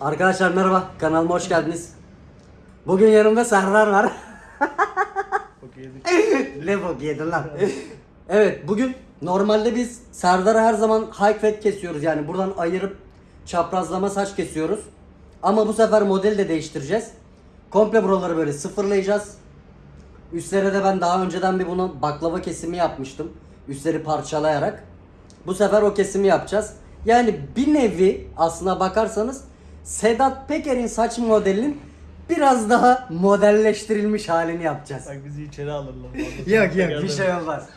Arkadaşlar merhaba, kanalıma hoş geldiniz. Bugün yanımda Serdar var. bok yedin lan? evet, bugün normalde biz Serdar'a her zaman high fat kesiyoruz. Yani buradan ayırıp çaprazlama saç kesiyoruz. Ama bu sefer modeli de değiştireceğiz. Komple buraları böyle sıfırlayacağız. Üstlere de ben daha önceden bir bunu baklava kesimi yapmıştım. Üstleri parçalayarak. Bu sefer o kesimi yapacağız. Yani bir nevi aslına bakarsanız Sedat Peker'in saç modelinin biraz daha modelleştirilmiş halini yapacağız. Bak bizi içeri alırlar. Yok yok bir şey olmaz.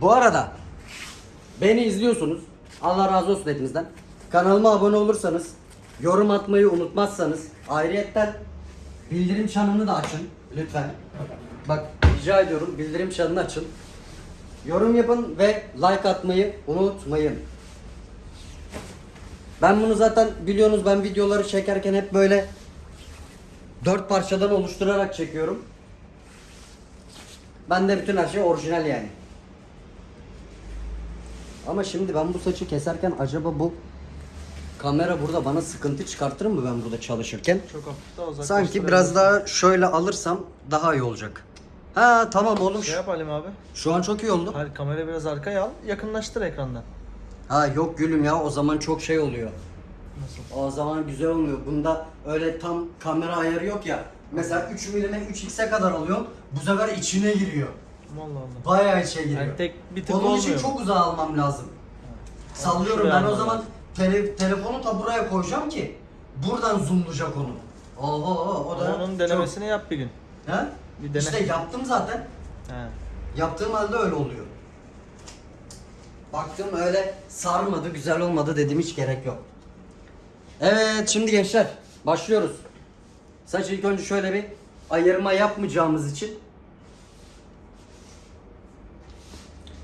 Bu arada beni izliyorsunuz. Allah razı olsun hepinizden. Kanalıma abone olursanız, yorum atmayı unutmazsanız, ayrıyetten bildirim çanını da açın lütfen. Bak rica ediyorum bildirim çanını açın. Yorum yapın ve like atmayı unutmayın. Ben bunu zaten biliyorsunuz ben videoları çekerken hep böyle dört parçadan oluşturarak çekiyorum. Ben de bütün her şey orijinal yani. Ama şimdi ben bu saçı keserken acaba bu kamera burada bana sıkıntı çıkartır mı ben burada çalışırken? Çok hafif daha. Sanki biraz daha şöyle alırsam daha iyi olacak. Ha tamam olmuş. Şey yap Halim abi. Şu an çok iyi oldu. Hayır kamerayı biraz arkaya al. Yakınlaştır ekrandan. Ha yok gülüm ya o zaman çok şey oluyor. Nasıl? O zaman güzel olmuyor. Bunda öyle tam kamera ayarı yok ya. Mesela 3 milime 3x'e kadar alıyorum. Bu sefer içine giriyor. Allah Allah. Bayağı içe giriyor. Yani tek bir tık Onun olmuyor. için çok uzağa almam lazım. Sallıyorum Şuraya ben o zaman tele, telefonu da buraya koyacağım ki buradan zoomlayacak onu. Oho o da onun denemesini yap bir gün. Çok... He? Bir dene. İşte yaptım zaten. He. Yaptığım halde öyle oluyor. Baktım öyle sarmadı, güzel olmadı dedim hiç gerek yok. Evet şimdi gençler başlıyoruz. Saç ilk önce şöyle bir ayırma yapmayacağımız için.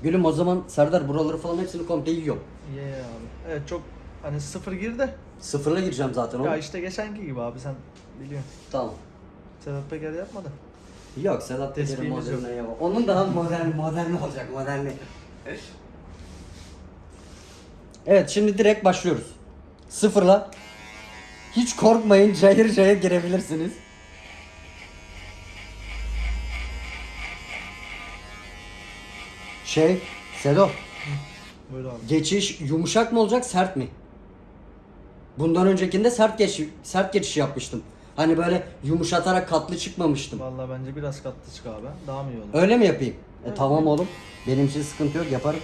Gülüm o zaman Serdar buraları falan hepsini komple yiyorum. Ye abi. Evet çok hani sıfır gir de. Sıfırla gireceğim zaten Ya oğlum. işte geçenki gibi abi sen biliyorsun. Tamam. Sedat Peker yapmadı. Yok Sedat Peker'in Tespihimiz yok. Onun daha modern modern olacak modernli. Evet şimdi direkt başlıyoruz. Sıfırla. Hiç korkmayın cayır cayır girebilirsiniz. Şey, Sedo, Buyur abi. geçiş yumuşak mı olacak, sert mi? Bundan öncekinde sert geç sert geçiş yapmıştım. Hani böyle yumuşatarak katlı çıkmamıştım. Vallahi bence biraz katlı çık abi. Daha mı iyi olur? Öyle mi yapayım? E Evet. tamam oğlum. Benim için sıkıntı yok yaparım.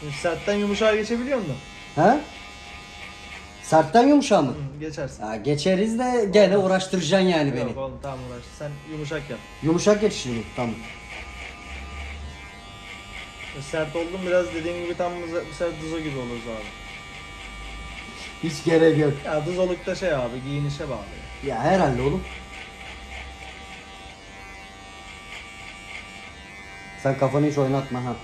Şimdi Sertten yumuşağa geçebiliyor musun? He? Sertten yumuşağı mı? Hı, geçersin. Ya geçeriz de gene uğraştıracaksın yani beni. Yok oğlum tamam uğraş. Sen yumuşak yap. Yumuşak geçiş mi? Tamam. E, Sert oldun biraz dediğin gibi tam bu bu sefer duzo gibi oluruz abi. Hiç gerek yok. Ya duzolukta şey abi giyinişe bağlı. Ya herhalde oğlum. Sen kafanı hiç oynatma ha.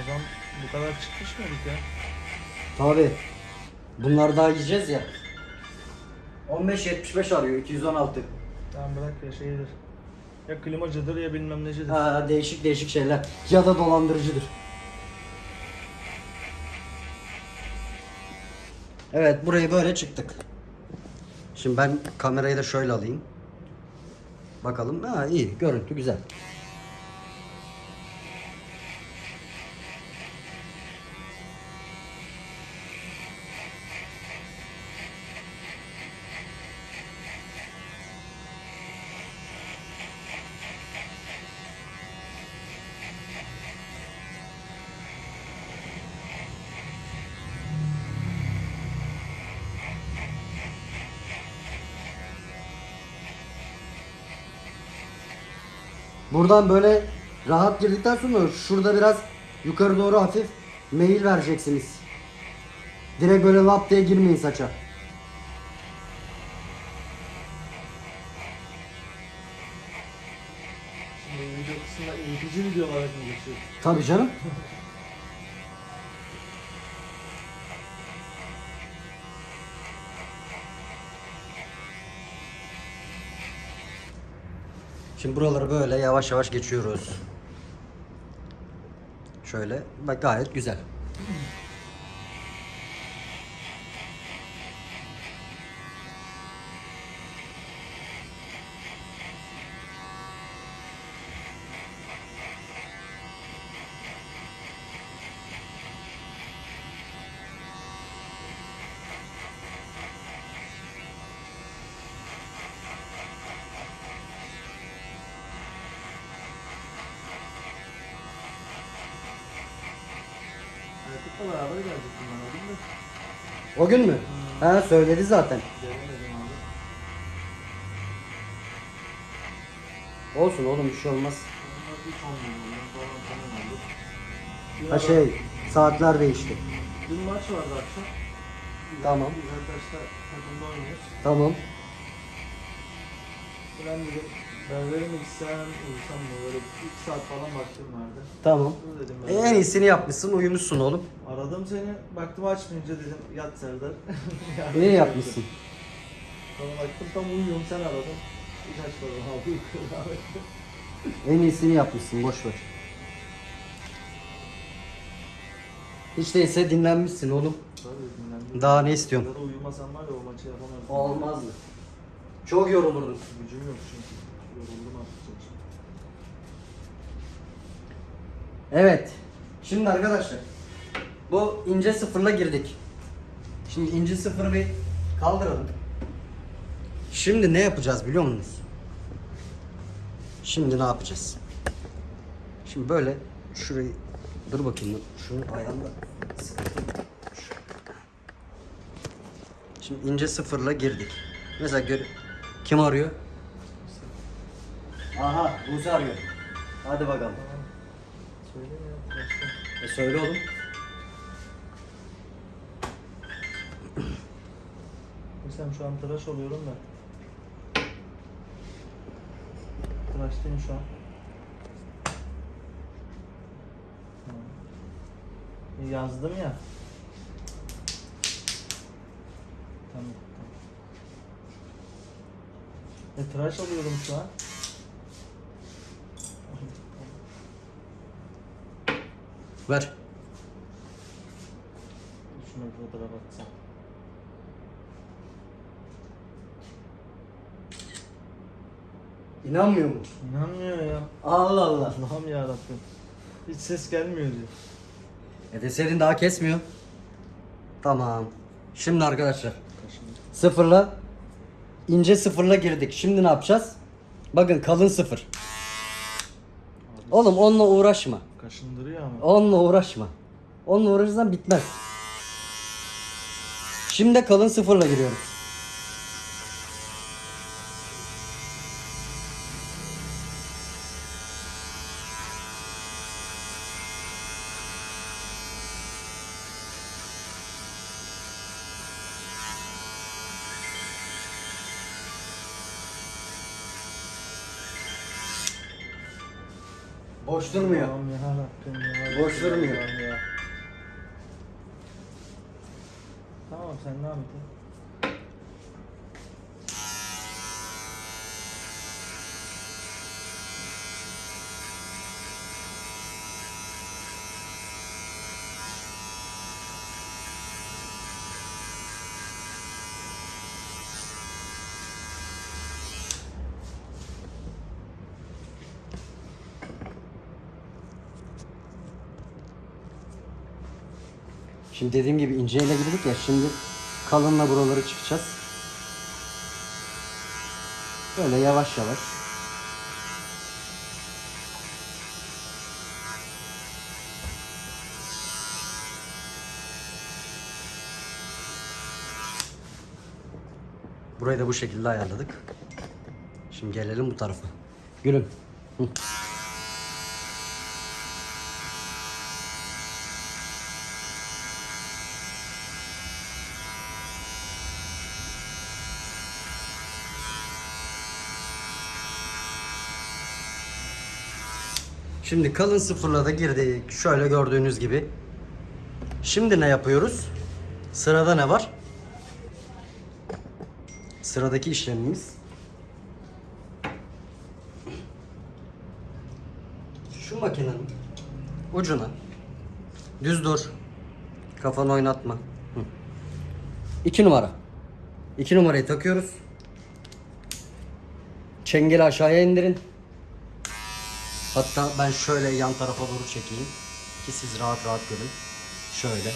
O zaman bu kadar çıkmış mıydık ya? Tabi. Bunlar daha yiyeceğiz ya. 15.75 arıyor 216. Tamam bırak ya şeydir. Ya klimacıdır ya bilmem necidir. Ha, değişik değişik şeyler. Ya da dolandırıcıdır. Evet burayı böyle çıktık. Şimdi ben kamerayı da şöyle alayım. Bakalım. Ha iyi görüntü güzel. Buradan böyle rahat girdikten sonra şurada biraz yukarı doğru hafif meyil vereceksiniz. Direkt böyle lap diye girmeyin saça. Şimdi video kısmında eğitici video olarak mı geçiyor? Tabii canım. Şimdi buraları böyle yavaş yavaş geçiyoruz. Şöyle bak gayet güzel. Beraber o gün de. O gün mü? Ha söyledi zaten. Gelemedim abi. Olsun oğlum bir şey olmaz. Onlar bir oldu. Bir Ha ara- şey saatler değişti. Dün maç vardı akşam. Tamam. Takımda oynuyoruz. Tamam. Ben dedim berberim mi gitsem uyusam mı böyle 2 saat falan vaktim vardı. Tamam. Dur dedim E, ben. en iyisini yapmışsın uyumuşsun oğlum. Aradım seni baktım açmayınca dedim yat Serdar. Yani İyi yapmışsın. Sonra baktım tam uyuyorum sen aradın. Hiç açmadım abi uykuyorum. En iyisini yapmışsın boş ver. Hiç değilse dinlenmişsin oğlum. Tabii dinlendim. Daha ne istiyorsun? Arada uyumasam var ya o maçı yapamazdım. Olmazdı. Çok yorulurdun. Gücüm yok çünkü. Evet. Şimdi arkadaşlar bu ince sıfırla girdik. Şimdi ince sıfırı bir kaldıralım. Şimdi ne yapacağız biliyor musunuz? Şimdi ne yapacağız? Şimdi böyle şurayı dur bakayım. Şunu ayağımda. Şimdi ince sıfırla girdik. Mesela gör kim arıyor? Aha Buse arıyor. Hadi bakalım. Söyle ya. Başka. E söyle oğlum. Mesela şu an tıraş oluyorum da. Tıraştayım şu an. Tamam. Yazdım ya. Tamam. tamam. E, tıraş oluyorum şu an. Ver. Şuna bir fotoğraf atsam. İnanmıyor mu? İnanmıyor ya. Allah Allah. Allah'ım yarabbim. Hiç ses gelmiyor diyor. E deseydin daha kesmiyor. Tamam. Şimdi arkadaşlar sıfırla ince sıfırla girdik. Şimdi ne yapacağız? Bakın kalın sıfır. Abi, Oğlum onunla uğraşma. Kaşındırıyor ama. Onunla uğraşma. Onunla uğraşırsan bitmez. Şimdi de kalın sıfırla giriyoruz. Boş durmuyor. Allah'ım yarabbim ya. Boş durmuyor. Allah'ım ya. Tamam sen devam et. ya. Şimdi dediğim gibi inceyle girdik ya şimdi kalınla buraları çıkacağız. Böyle yavaş yavaş. Burayı da bu şekilde ayarladık. Şimdi gelelim bu tarafa. Gülüm. Hı. Şimdi kalın sıfırla da girdik. Şöyle gördüğünüz gibi. Şimdi ne yapıyoruz? Sırada ne var? Sıradaki işlemimiz Şu makinenin ucuna düz dur. Kafanı oynatma. Hı. İki numara. İki numarayı takıyoruz. Çengeli aşağıya indirin. Hatta ben şöyle yan tarafa doğru çekeyim. Ki siz rahat rahat görün. Şöyle.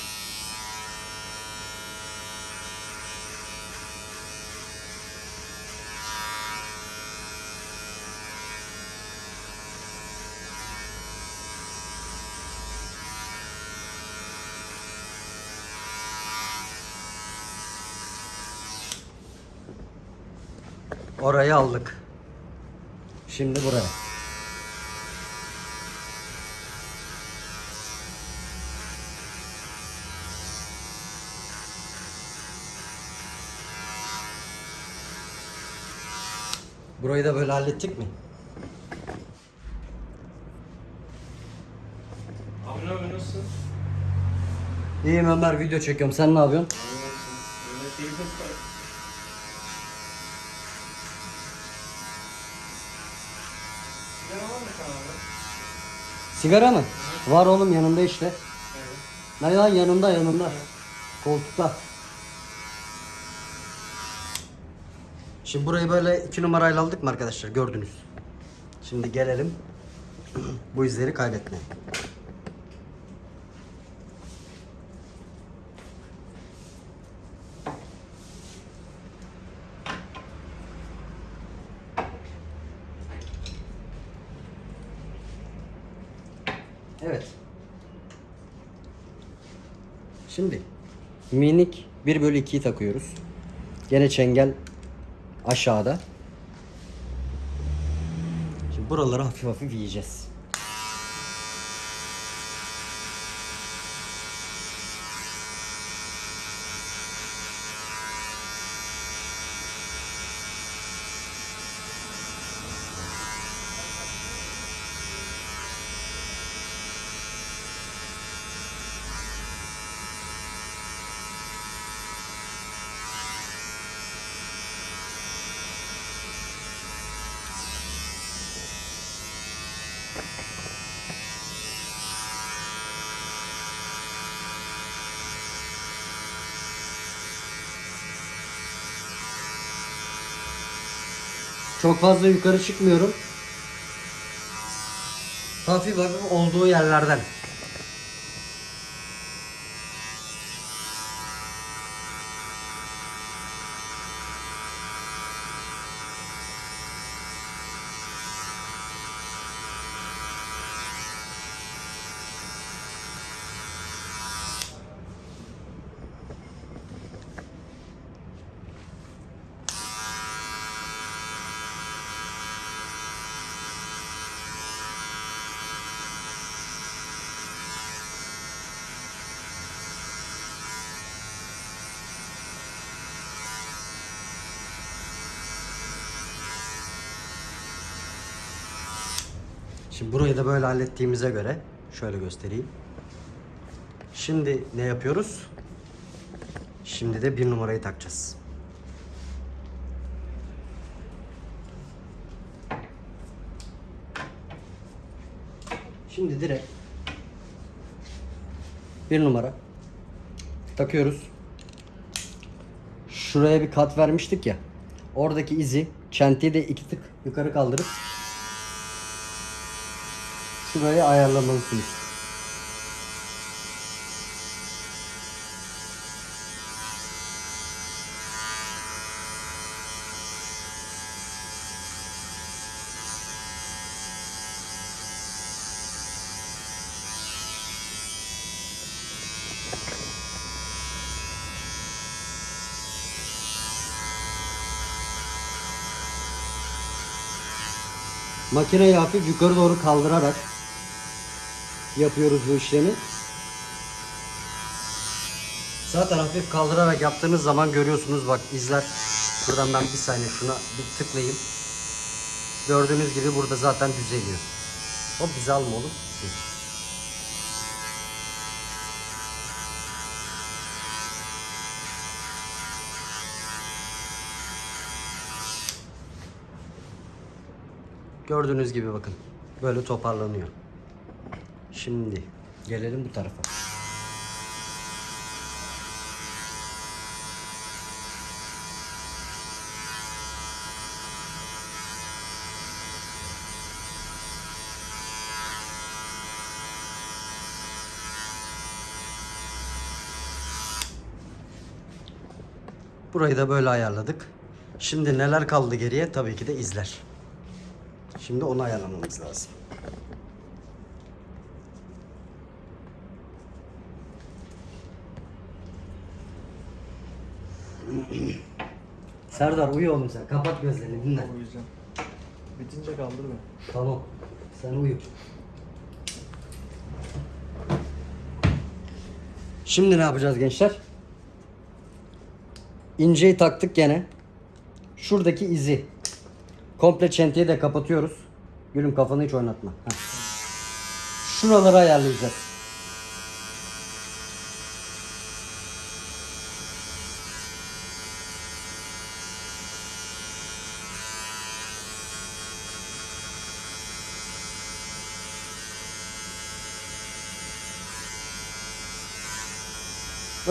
Orayı aldık. Şimdi buraya. Burayı da böyle hallettik mi? Abi ne yapıyorsun? Nasılsın? İyiyim Ömer video çekiyorum. Sen ne yapıyorsun? Sigara mı? Var oğlum yanında işte. Evet. Ne lan yanında yanında. Koltukta. Şimdi burayı böyle iki numarayla aldık mı arkadaşlar gördünüz. Şimdi gelelim bu izleri kaybetmeye. Evet. Şimdi minik 1 bölü 2'yi takıyoruz. Gene çengel aşağıda. Şimdi buraları hafif hafif yiyeceğiz. Çok fazla yukarı çıkmıyorum. Hafif hafif olduğu yerlerden. Şimdi burayı da böyle hallettiğimize göre şöyle göstereyim. Şimdi ne yapıyoruz? Şimdi de bir numarayı takacağız. Şimdi direkt bir numara takıyoruz. Şuraya bir kat vermiştik ya. Oradaki izi çentiyi de iki tık yukarı kaldırıp şurayı ayarlamalısınız. Makineyi hafif yukarı doğru kaldırarak yapıyoruz bu işlemi. Zaten hafif kaldırarak yaptığınız zaman görüyorsunuz bak izler. Buradan ben bir saniye şuna bir tıklayayım. Gördüğünüz gibi burada zaten düzeliyor. Hop bizi alma oğlum. Gördüğünüz gibi bakın. Böyle toparlanıyor. Şimdi gelelim bu tarafa. Burayı da böyle ayarladık. Şimdi neler kaldı geriye? Tabii ki de izler. Şimdi onu ayarlamamız lazım. Serdar uyu oğlum sen. Kapat gözlerini dinle. Uyuyacağım. Bitince kaldır beni. Tamam. Sen uyu. Şimdi ne yapacağız gençler? İnceyi taktık gene. Şuradaki izi. Komple çentiyi de kapatıyoruz. Gülüm kafanı hiç oynatma. Heh. Şuraları ayarlayacağız.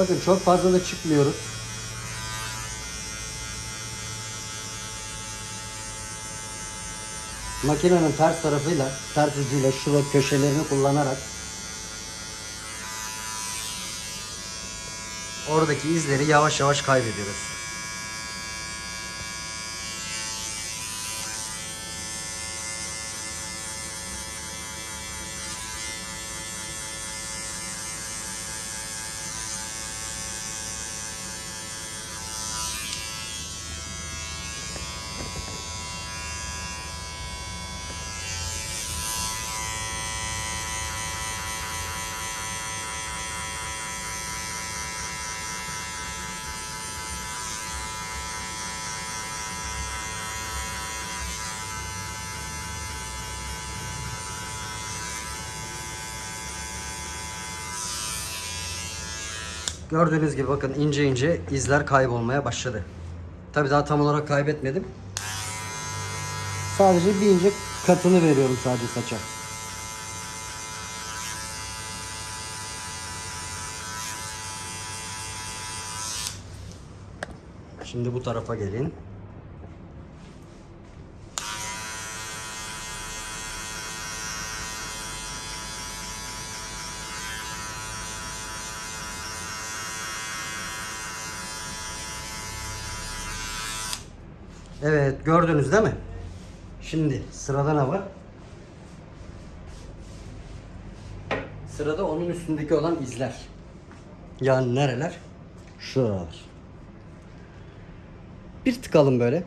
Bakın çok fazla da çıkmıyoruz. Makinenin ters tarafıyla, ters ucuyla şurada köşelerini kullanarak oradaki izleri yavaş yavaş kaybediyoruz. Gördüğünüz gibi bakın ince ince izler kaybolmaya başladı. Tabi daha tam olarak kaybetmedim. Sadece bir ince katını veriyorum sadece saça. Şimdi bu tarafa gelin. Evet gördünüz değil mi? Şimdi sırada ne var? Sırada onun üstündeki olan izler. Yani nereler? Şuralar. Bir tıkalım böyle.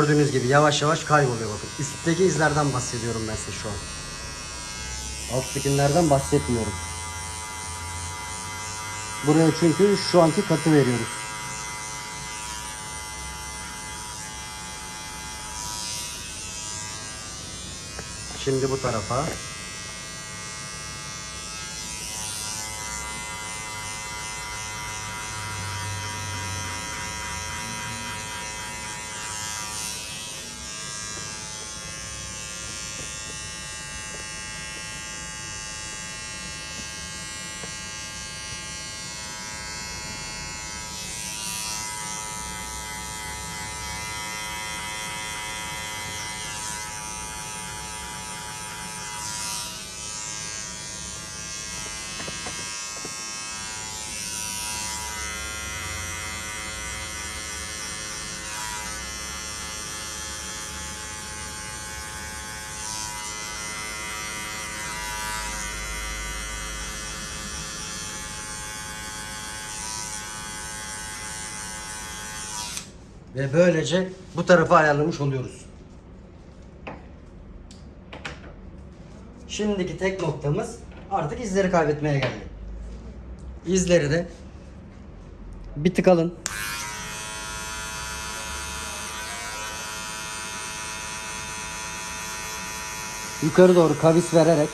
Gördüğünüz gibi yavaş yavaş kayboluyor bakın. Üstteki izlerden bahsediyorum ben size şu an. Alttakilerden bahsetmiyorum. Buraya çünkü şu anki katı veriyoruz. Şimdi bu tarafa. Ve böylece bu tarafa ayarlamış oluyoruz. Şimdiki tek noktamız artık izleri kaybetmeye geldi. İzleri de bir tık alın. Yukarı doğru kavis vererek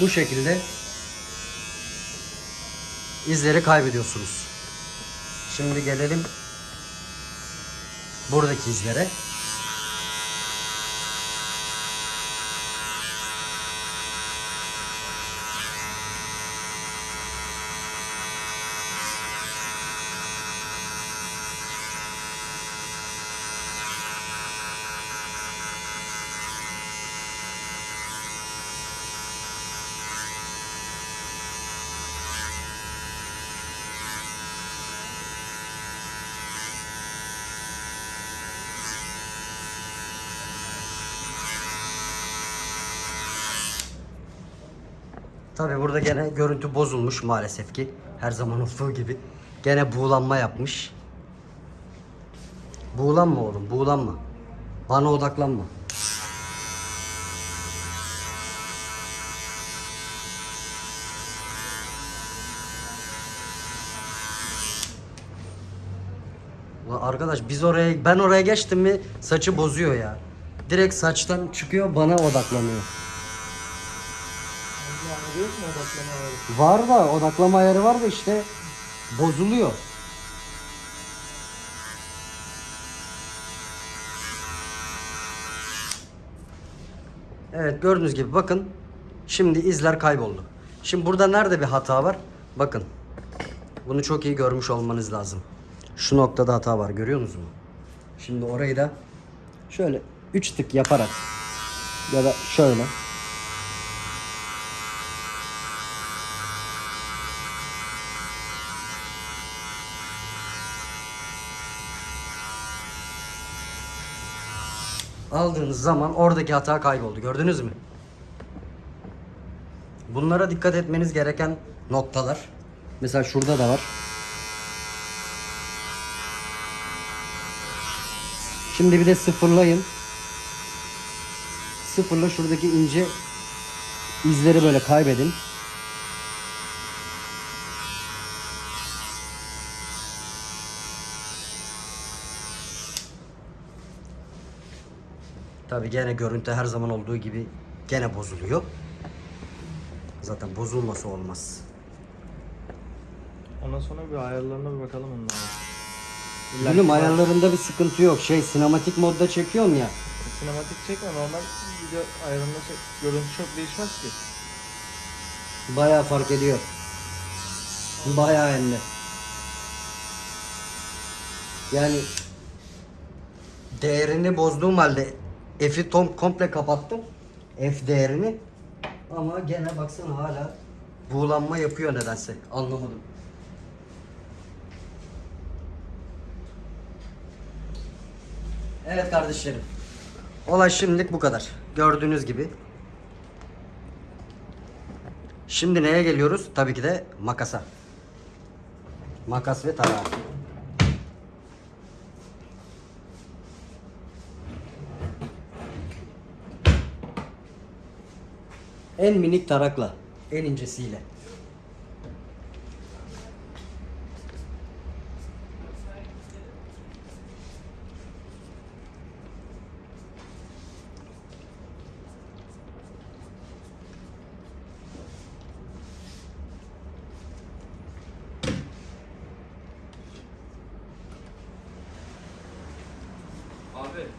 bu şekilde izleri kaybediyorsunuz. Şimdi gelelim buradaki izlere. Tabi burada gene görüntü bozulmuş maalesef ki. Her zaman olduğu gibi. Gene buğulanma yapmış. Buğulanma oğlum buğulanma. Bana odaklanma. Ulan arkadaş biz oraya ben oraya geçtim mi saçı bozuyor ya. Direkt saçtan çıkıyor bana odaklanıyor. Var da odaklama ayarı var da işte bozuluyor. Evet gördüğünüz gibi bakın şimdi izler kayboldu. Şimdi burada nerede bir hata var? Bakın. Bunu çok iyi görmüş olmanız lazım. Şu noktada hata var görüyor musunuz? Şimdi orayı da şöyle 3 tık yaparak ya da şöyle aldığınız zaman oradaki hata kayboldu. Gördünüz mü? Bunlara dikkat etmeniz gereken noktalar. Mesela şurada da var. Şimdi bir de sıfırlayın. Sıfırla şuradaki ince izleri böyle kaybedin. Tabi gene görüntü her zaman olduğu gibi gene bozuluyor. Zaten bozulması olmaz. Ondan sonra bir ayarlarına bir bakalım onlara. Gülüm ayarlarında bir sıkıntı yok. Şey sinematik modda çekiyorum ya. Sinematik çekme normal video ayarında çek. Görüntü çok değişmez ki. Bayağı fark ediyor. Bayağı hem. Yani değerini bozduğum halde F'i tom komple kapattım. F değerini. Ama gene baksana hala buğulanma yapıyor nedense. Anlamadım. Evet kardeşlerim. Olay şimdilik bu kadar. Gördüğünüz gibi. Şimdi neye geliyoruz? Tabii ki de makasa. Makas ve tarağı. En minik tarakla, en incesiyle.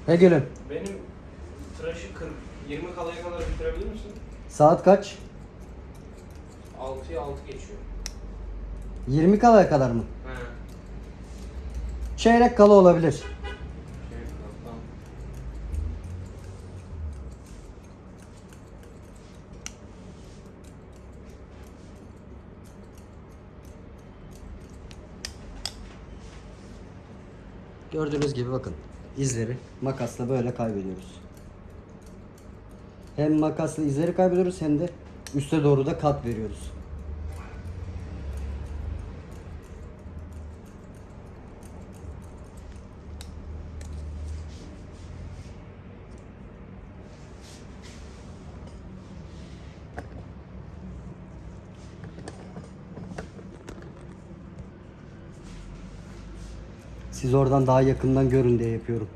He gülüm. benim tıraşı 40, 20 kalaya kadar bitirebilir misin? Saat kaç? 6'ya 6 geçiyor. 20 kalaya kadar mı? He. Çeyrek kala olabilir. Şey, tamam. Gördüğünüz gibi bakın izleri makasla böyle kaybediyoruz. Hem makasla izleri kaybediyoruz hem de üste doğru da kat veriyoruz. Siz oradan daha yakından görün diye yapıyorum.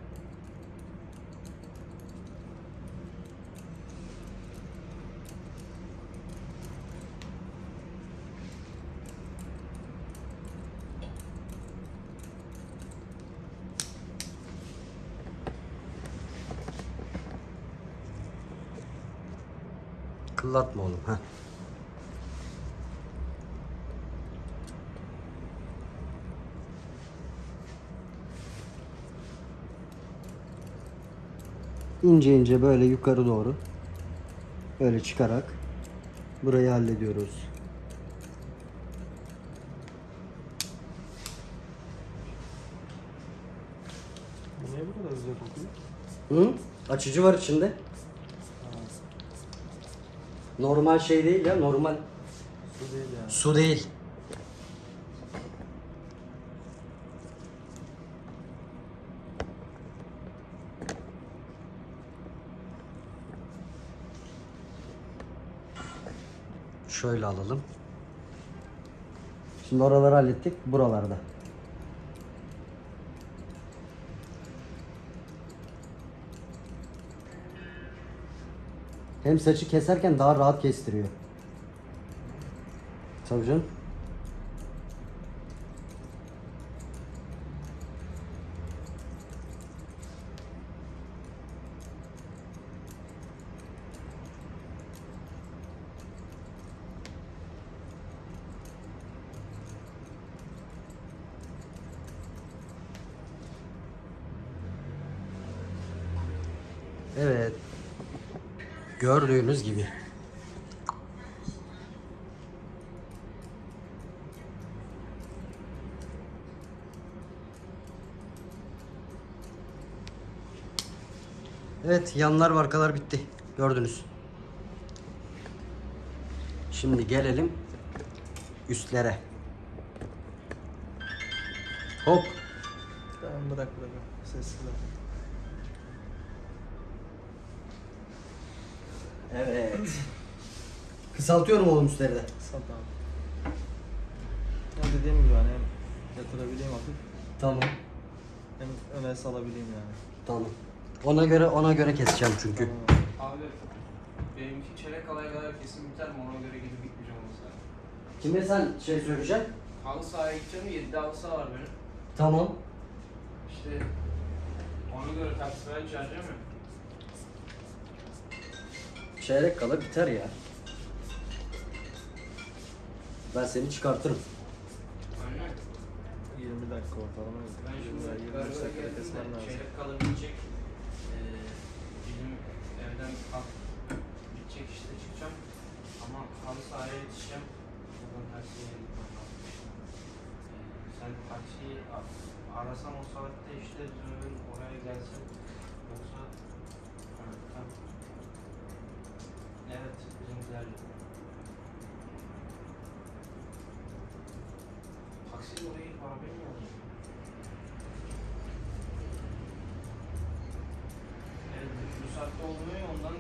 Kıllatma oğlum ha. ince ince böyle yukarı doğru böyle çıkarak burayı hallediyoruz. Niye bu kadar güzel kokuyor? Hı? Açıcı var içinde. Normal şey değil ya normal Su değil yani. su değil. Şöyle alalım. Şimdi oraları hallettik. Buralarda. Hem saçı keserken daha rahat kestiriyor. Tabii canım. Evet. Gördüğünüz gibi. Evet yanlar ve arkalar bitti. Gördünüz. Şimdi gelelim üstlere. Hop. Tamam bırak bırak. Sessiz ol. Evet. Kısaltıyorum oğlum üstleri de. Sat abi. Ya dediğim gibi hani hem yatırabileyim hafif Tamam. hem öne salabileyim yani. Tamam. Ona göre ona göre keseceğim çünkü. Tamam. Abi benimki çeyrek kalaya kadar kesin biter mi ona göre gidip gitmeyeceğim o saat. Kime sen şey söyleyeceksin? Halı sahaya gideceğim 7'de halı saha var benim. Tamam. İşte ona göre taksi ben çağıracağım ya. Çeyrek kala biter ya. Ben seni çıkartırım. Aynen. 20 dakika ortalama. Ben şimdi 25 Gargo'ya dakikada geldim kesmem lazım. çeyrek kala bitecek. Ee, bizim evden kalk bitecek işte çıkacağım. Ama halı sahaya yetişeceğim. Oradan taksiye gitmem lazım. Ee, sen taksiyi arasan o saatte işte dönün oraya gelsin. Yoksa ha, tamam. Evet bizimkiler Taksiyle oraya gidip arabayı mı alayım? Evet, bu saatte olmuyor ondan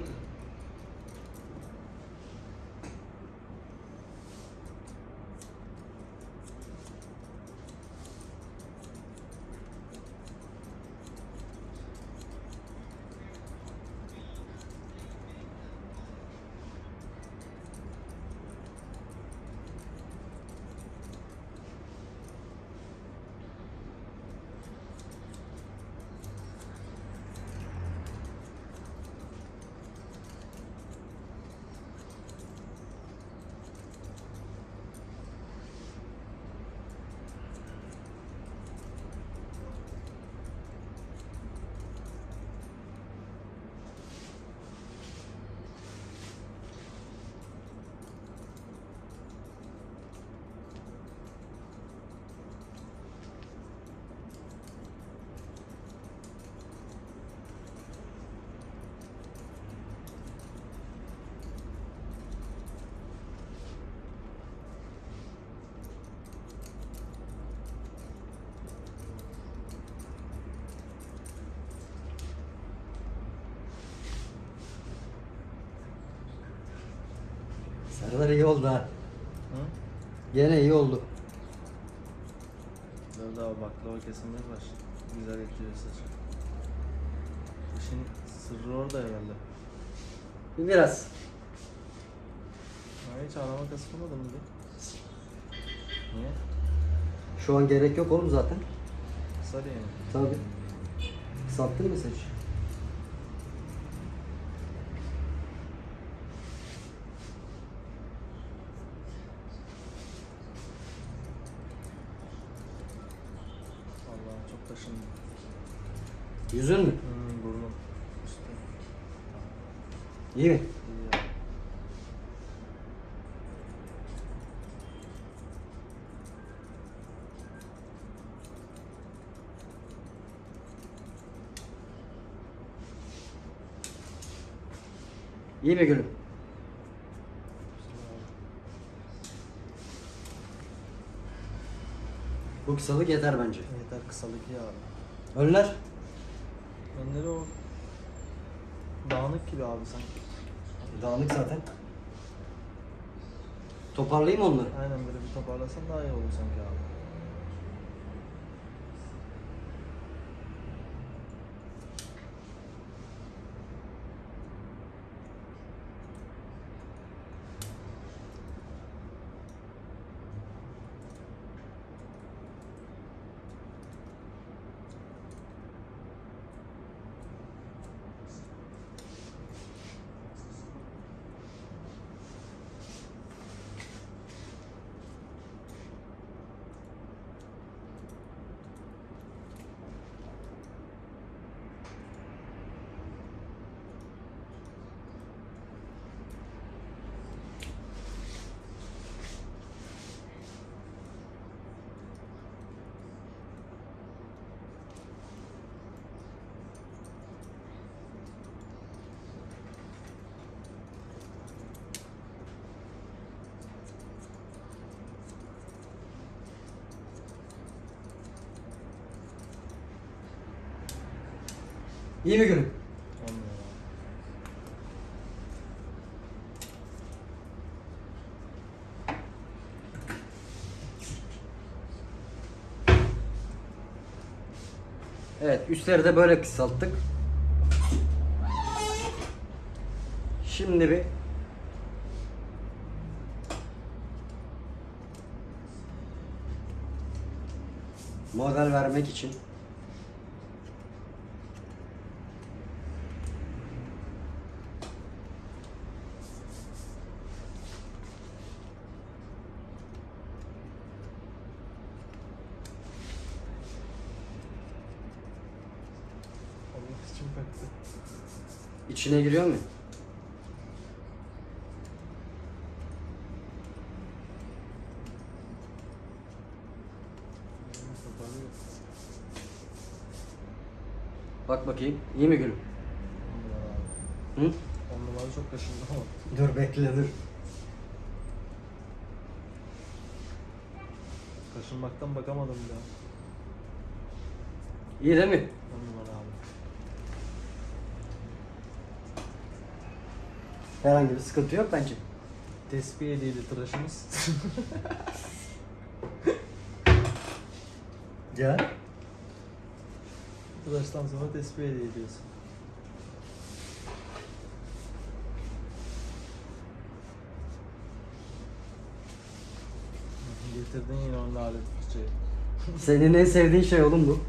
dedim. Serdar iyi oldu ha. Hı? Gene iyi oldu. Tabii daha baklava kesilmeye başladı. Güzel etkiliyor saçı. İşin sırrı orada herhalde. Biraz. Ha, hiç arama kasılmadın mı? Niye? Şu an gerek yok oğlum zaten. Kısa diye mi? Tabii. Sattın mı saç? Allah'ım çok taşındı. Yüzün mü? Hmm, burnum. İyi mi? İyi. İyi mi gülüm? Bu kısalık yeter bence. Yeter kısalık ya. Önler? Önleri o dağınık gibi abi sanki. Dağınık zaten. Toparlayayım onları. Aynen böyle bir toparlasan daha iyi olur sanki abi. İyi mi abi. Evet üstleri de böyle kısalttık. Şimdi bir model vermek için Allah için baktı. İçine giriyor mu? Bak bakayım. İyi mi gülüm? Hı? On numara çok kaşındı ama. Dur bekle dur. Kaşınmaktan bakamadım bile. İyi değil mi numara abi. Herhangi bir sıkıntı yok bence. Tespih hediyeli tıraşımız. Ya. Tıraştan sonra tespih hediye ediyorsun. Getirdin yine onun alet fırçayı. Senin en sevdiğin şey oğlum bu.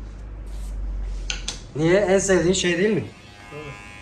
Niye? En sevdiğin şey değil mi? Tabii.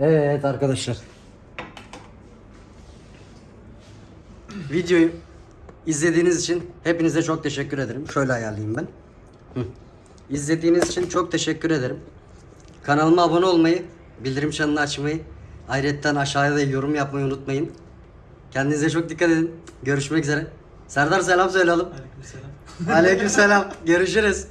Evet arkadaşlar. videoyu izlediğiniz için hepinize çok teşekkür ederim. Şöyle ayarlayayım ben. Hı. İzlediğiniz için çok teşekkür ederim. Kanalıma abone olmayı, bildirim çanını açmayı, ayrıca aşağıya da yorum yapmayı unutmayın. Kendinize çok dikkat edin. Görüşmek üzere. Serdar selam söyleyelim. Aleykümselam. Aleykümselam. Görüşürüz.